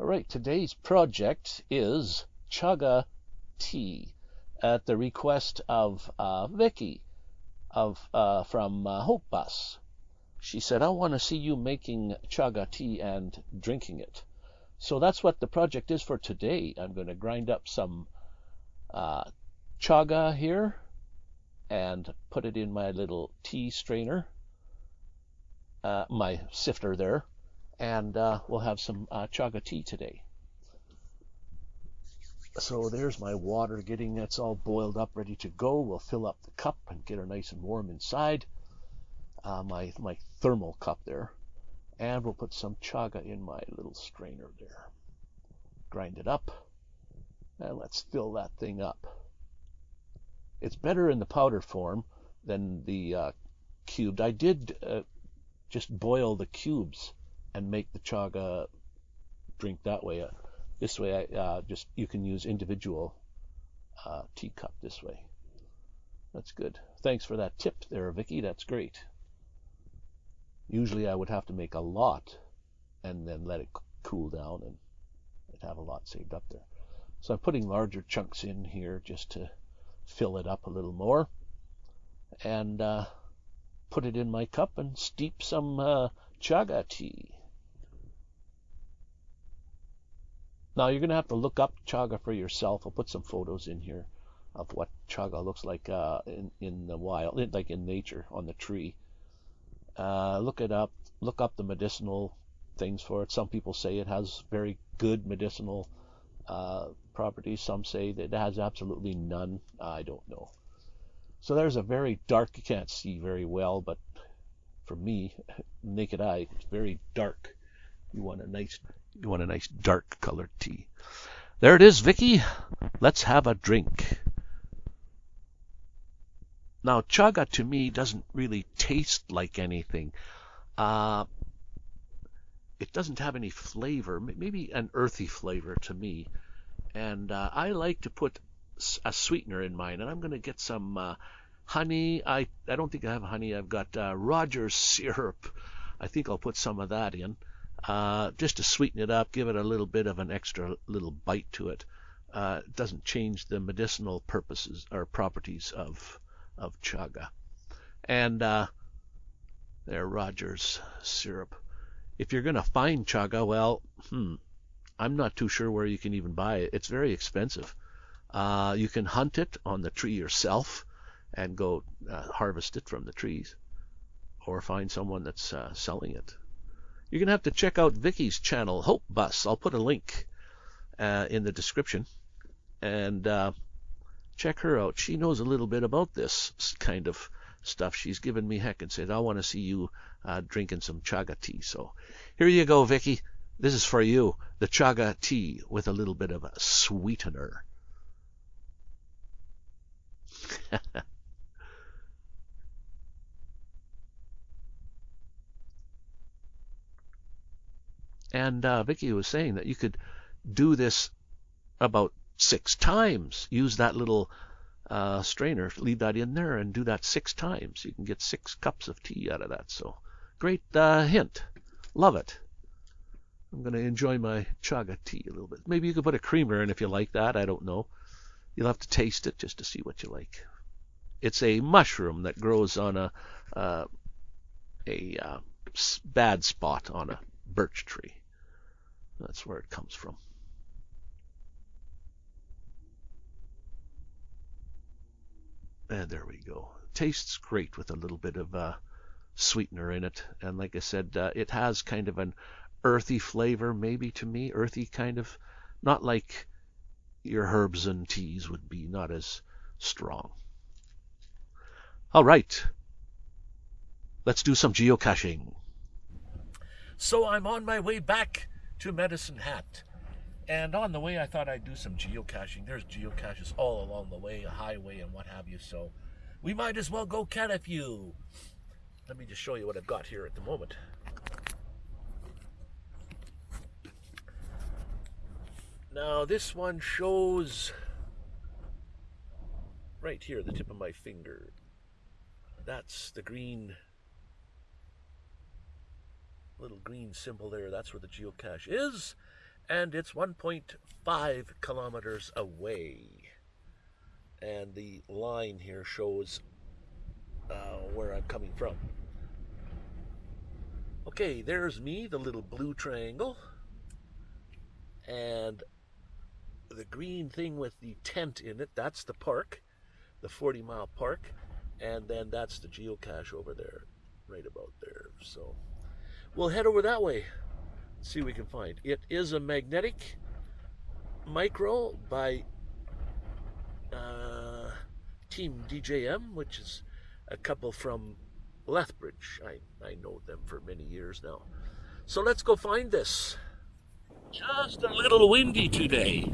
All right, today's project is chaga tea at the request of uh, Vicky of uh, from uh, Hope Bus. She said, "I want to see you making chaga tea and drinking it." So that's what the project is for today. I'm going to grind up some uh, chaga here and put it in my little tea strainer, uh, my sifter there, and uh, we'll have some uh, chaga tea today. So there's my water getting that's all boiled up, ready to go. We'll fill up the cup and get her nice and warm inside. Uh, my my thermal cup there, and we'll put some chaga in my little strainer there. Grind it up, and let's fill that thing up. It's better in the powder form than the uh, cubed. I did uh, just boil the cubes and make the chaga drink that way. Uh, this way, I uh, just you can use individual uh, teacup this way. That's good. Thanks for that tip there, Vicky. That's great. Usually, I would have to make a lot and then let it cool down, and I'd have a lot saved up there. So I'm putting larger chunks in here just to fill it up a little more, and uh, put it in my cup and steep some uh, chaga tea. Now you're going to have to look up chaga for yourself. I'll put some photos in here of what chaga looks like uh, in in the wild, like in nature on the tree. Uh, look it up. Look up the medicinal things for it. Some people say it has very good medicinal uh, properties. Some say that it has absolutely none. I don't know. So there's a very dark. You can't see very well, but for me, naked eye, it's very dark. You want a nice you want a nice dark colored tea. There it is, Vicky. Let's have a drink. Now, chaga to me doesn't really taste like anything. Uh, it doesn't have any flavor, maybe an earthy flavor to me. And uh, I like to put a sweetener in mine, and I'm going to get some uh, honey. I I don't think I have honey. I've got uh, Rogers syrup. I think I'll put some of that in uh, just to sweeten it up, give it a little bit of an extra little bite to it. Uh, it doesn't change the medicinal purposes or properties of of chaga. And uh, there, Rogers syrup. If you're going to find chaga, well, hmm, I'm not too sure where you can even buy it. It's very expensive. Uh, you can hunt it on the tree yourself and go uh, harvest it from the trees, or find someone that's uh, selling it. You're going to have to check out Vicky's channel, Hope Bus. I'll put a link uh, in the description. And uh, check her out. She knows a little bit about this kind of stuff. She's given me heck and said, I want to see you uh, drinking some chaga tea. So here you go, Vicky. This is for you. The chaga tea with a little bit of a sweetener. And uh, Vicky was saying that you could do this about six times. Use that little uh, strainer, leave that in there, and do that six times. You can get six cups of tea out of that. So great uh, hint. Love it. I'm going to enjoy my chaga tea a little bit. Maybe you could put a creamer in if you like that. I don't know. You'll have to taste it just to see what you like. It's a mushroom that grows on a uh, a uh, bad spot on a birch tree. That's where it comes from. And there we go. Tastes great with a little bit of uh, sweetener in it. And like I said, uh, it has kind of an earthy flavor, maybe to me. Earthy kind of, not like your herbs and teas would be, not as strong. All right. Let's do some geocaching. So I'm on my way back to Medicine Hat. And on the way, I thought I'd do some geocaching. There's geocaches all along the way, a highway and what have you. So we might as well go cat a few. Let me just show you what I've got here at the moment. Now this one shows right here, the tip of my finger. That's the green little green symbol there, that's where the geocache is. and it's 1.5 kilometers away. And the line here shows uh, where I'm coming from. Okay, there's me, the little blue triangle. And the green thing with the tent in it, that's the park, the 40 mile park. And then that's the geocache over there, right about there. So we'll head over that way, see what we can find. It is a magnetic micro by uh, Team DJM, which is a couple from Lethbridge. I, I know them for many years now. So let's go find this. Just a little windy today.